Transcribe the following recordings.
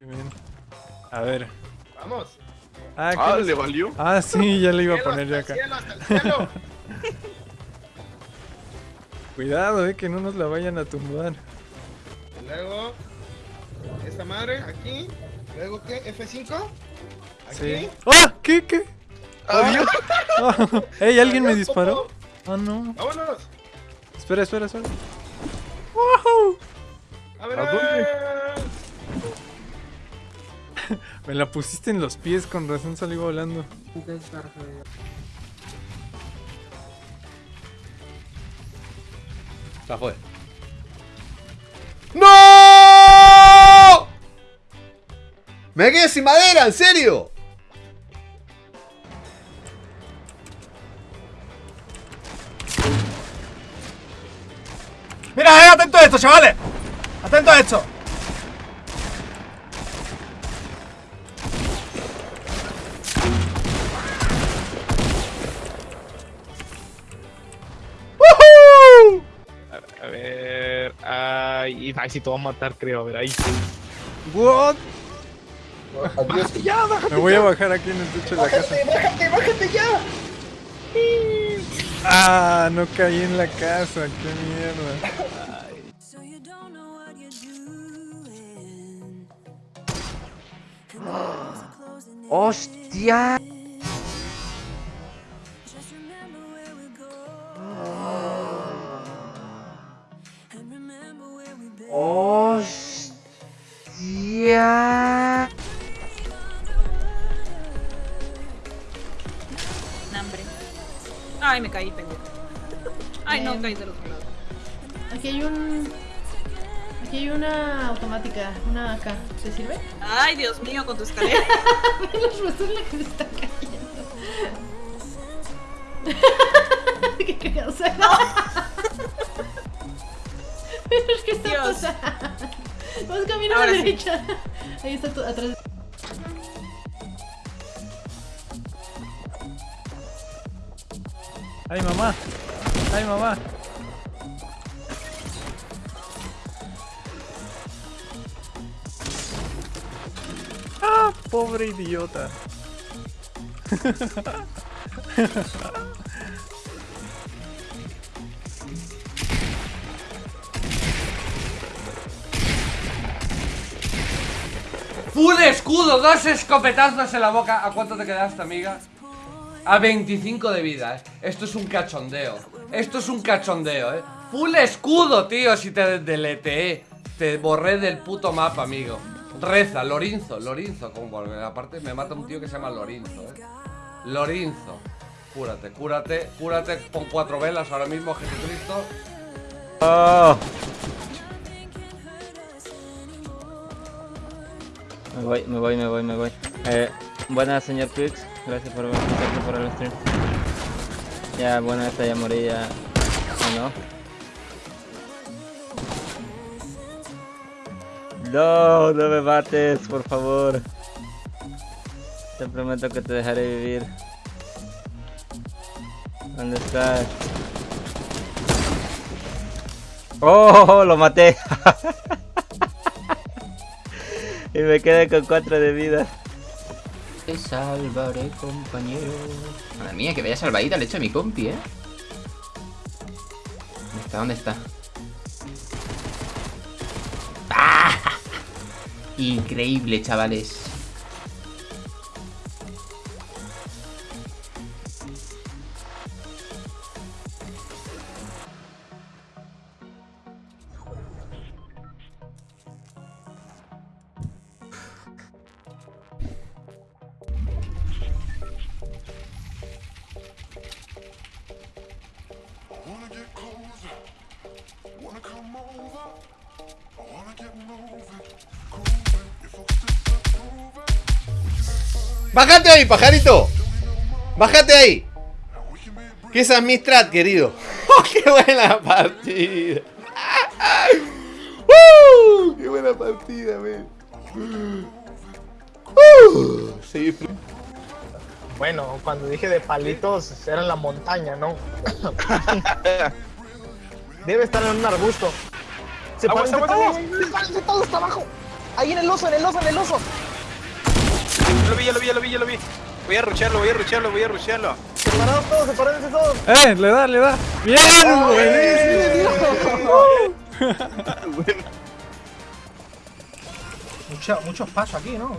Bien. A ver. Vamos. Ah, ¿qué Ah, ¿le valió? Ah, sí, ya le iba a poner yo hasta acá. el cielo, hasta el cielo. Cuidado, eh, que no nos la vayan a tumbar. Y Luego, esta madre aquí. Luego, ¿qué? F5. Aquí. Sí. ¡Ah! ¿Qué? ¿Qué? Adiós. Ah, ¡Ey! ¿Alguien me disparó? Ah, no. Vámonos. Espera, espera, espera. ¡Woohoo! A ver, ¿A dónde? Me la pusiste en los pies, con razón salí volando. Ya fue. ¡No! ¡Me quedé sin madera! ¿En serio? Mira, eh, atento a esto, chavales. Atento a esto. Ay, si te va a matar, creo. A ver, ahí. ¿What? Adiós. Ya, bájate. Me voy a bajar aquí en el techo de la casa. Bájate, bájate, bájate ya. Ah, no caí en la casa, qué mierda. ¡Hostia! Ay, me caí, pendejo. Ay, no, caí del otro lado. Aquí hay un. Aquí hay una automática, una AK. ¿Te sirve? Ay, Dios mío, con tu escalera. Los rostros la que se está cayendo. Qué cagado se Pero es que está Dios. pasando. Vamos camino a la sí. derecha. Ahí está tu, atrás. ¡Ay, mamá! ¡Ay, mamá! ¡Ah, pobre idiota! ¡Full escudo! ¡Dos escopetazos en la boca! ¿A cuánto te quedaste, amiga? A 25 de vida, eh. Esto es un cachondeo. Esto es un cachondeo, eh. ¡Full escudo, tío! Si te deleteé. Te borré del puto mapa, amigo. Reza. Como porque aparte me mata un tío que se llama Lorinzo, eh. Lorinzo. Cúrate, cúrate, cúrate. Pon cuatro velas ahora mismo, Jesucristo. Me voy, me voy, me voy, me voy. Eh, buenas, señor Quicks. Gracias por gracias por el stream. Ya, bueno, esta ya morí. ¿O no? No, no me mates, por favor. Te prometo que te dejaré vivir. ¿Dónde estás? ¡Oh! Lo maté. y me quedé con 4 de vida. Te salvaré, compañero. Madre mía, que vaya salvadita le he hecho a mi compi, ¿eh? ¿Dónde está? ¿Dónde está? ¡Ah! Increíble, chavales. ¡Bájate ahí, pajarito! ¡Bájate ahí! Que esa es mi strat, querido. ¡Oh, ¡Qué buena partida! ¡Uh! ¡Qué buena partida, men! ¡Uh! Sí, Bueno, cuando dije de palitos, era en la montaña, ¿no? Debe estar en un arbusto. Se Aguas, aguas, todos, se parecen todos hasta abajo. Ahí en el oso, en el oso, en el oso. Ya lo vi, ya lo vi, ya lo vi, ya lo vi. Voy a rucharlo, voy a rucharlo, voy a rucharlo. Separados todos, separados todos. ¡Eh! Le da, le da. ¡Bien! buenísimo! Mucha- muchos pasos aquí, ¿no?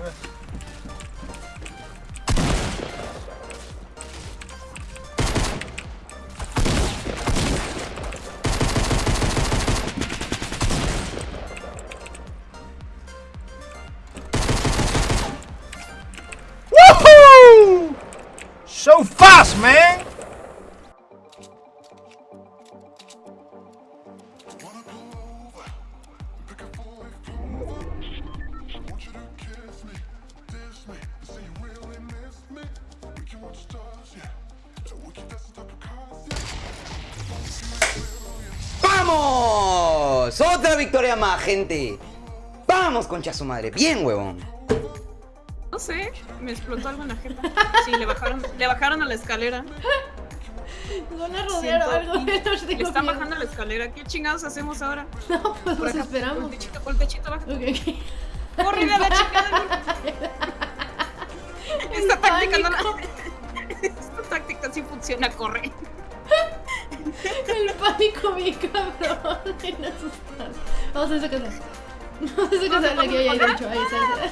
Otra victoria más, gente. Vamos, concha su madre. Bien, huevón. No sé, me explotó algo en la jeta. Sí, le bajaron, le bajaron a la escalera. Van a rodear o Siento- algo. no Le están miedo. bajando a la escalera. ¿Qué chingados hacemos ahora? No, pues Por nos acá, esperamos. Por el techito, por el techito, baja. Ok, ok. Corre a la chingada. Esta táctica no la... Esta táctica sí funciona, corre. El pánico bien cabrón. No asustar. Vamos a esa casa. Vamos a esa casa. La que hay ahí, de hecho. Ahí está. ahí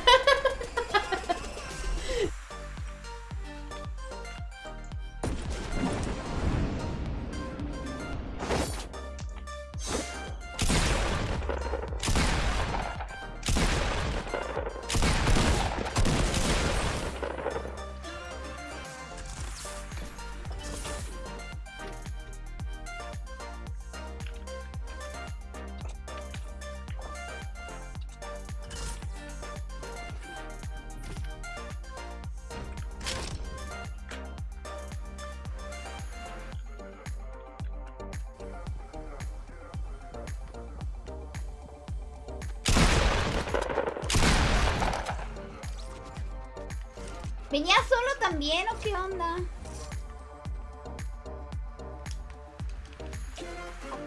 ¿Venía solo también o qué onda?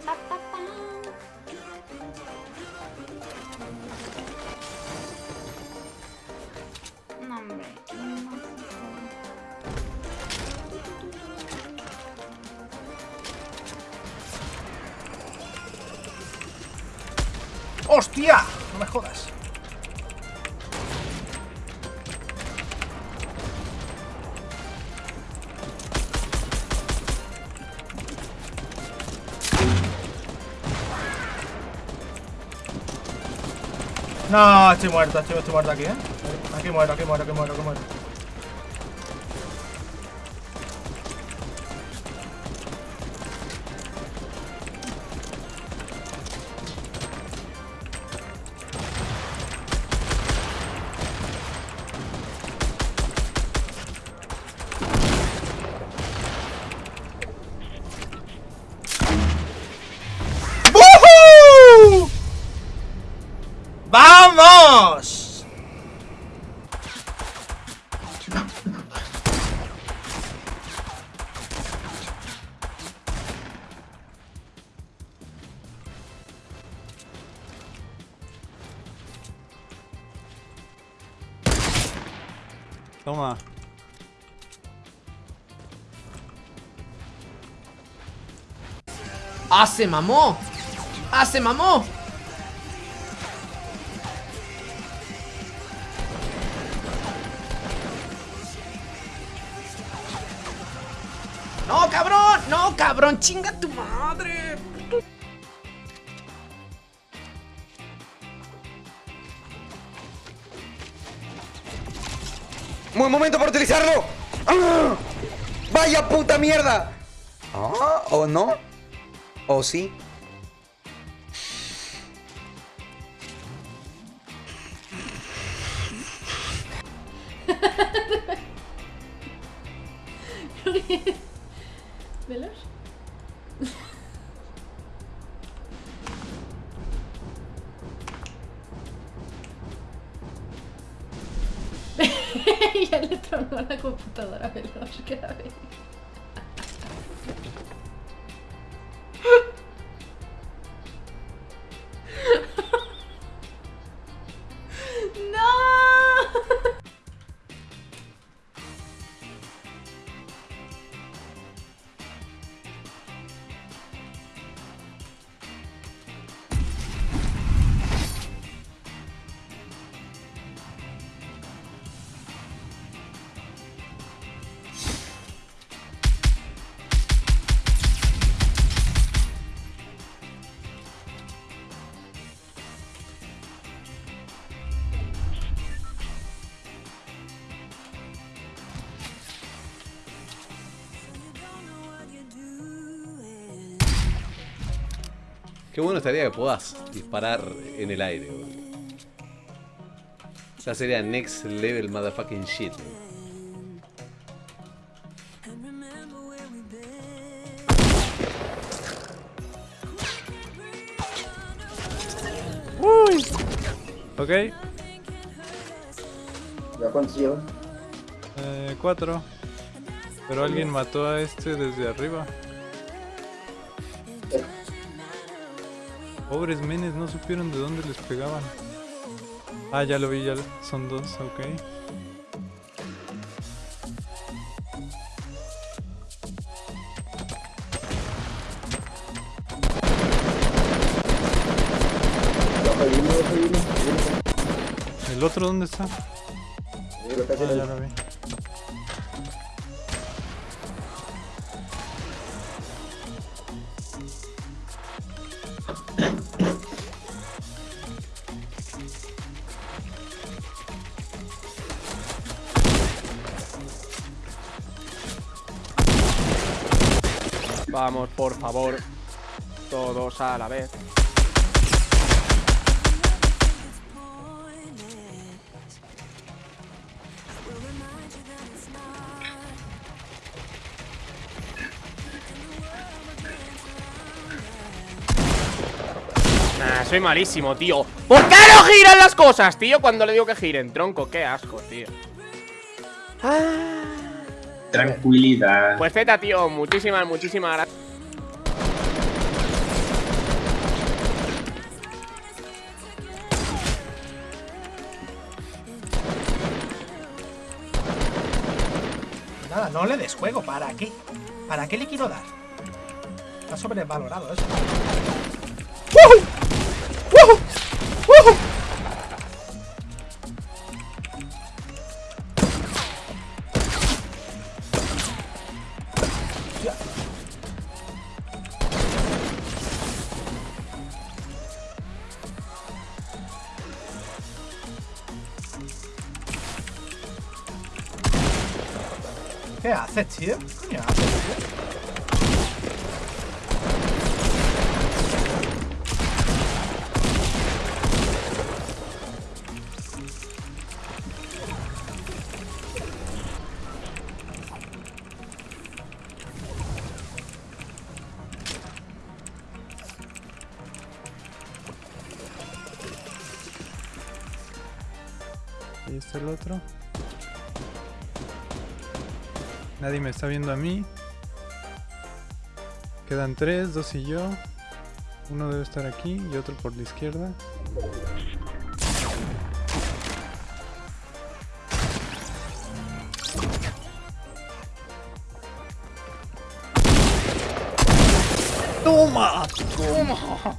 Pa, pa, pa. No, hombre. no sé. ¡Hostia! No me jodas. No, estoy muerto, estoy, estoy muerto aquí, ¿eh? Aquí muero, aquí muero, aquí muero, aquí muero. ¡Woohoo! ¡Ah, se mamó! ¡Ah, mamó! ¡No, cabrón! ¡No, cabrón! ¡Chinga tu madre! Buen momento para utilizarlo. ¡Ah! ¡Vaya puta mierda! ¿Ah? ¿O no? ¿O sí? ¿Velos? ya le tronó la computadora Veloz, cada vez. Qué bueno estaría que puedas disparar en el aire, weón. Ya sería next level motherfucking shit. Uy. Ok. ¿Ya cuántos llevan? Eh, cuatro. Pero alguien mató a este desde arriba. Pobres menes, no supieron de dónde les pegaban. Ah, ya lo vi, ya lo- son dos, ok. ¿El otro dónde está? Ah, ya lo vi. Vamos, por favor. Todos a la vez. Nah, soy malísimo, tío. ¿Por qué no giran las cosas, tío? Cuando le digo que giren, tronco, qué asco, tío. Tranquilidad. Pues Z, tío, muchísimas, muchísimas gracias. Nada, no le des juego. ¿Para qué? ¿Para qué le quiero dar? Está sobrevalorado eso. ¿Qué haces, tío? ¿Qué? Ahí está el otro. Nadie me está viendo a mí. Quedan tres, dos y yo. Uno debe estar aquí y otro por la izquierda. ¡Toma! ¡Toma!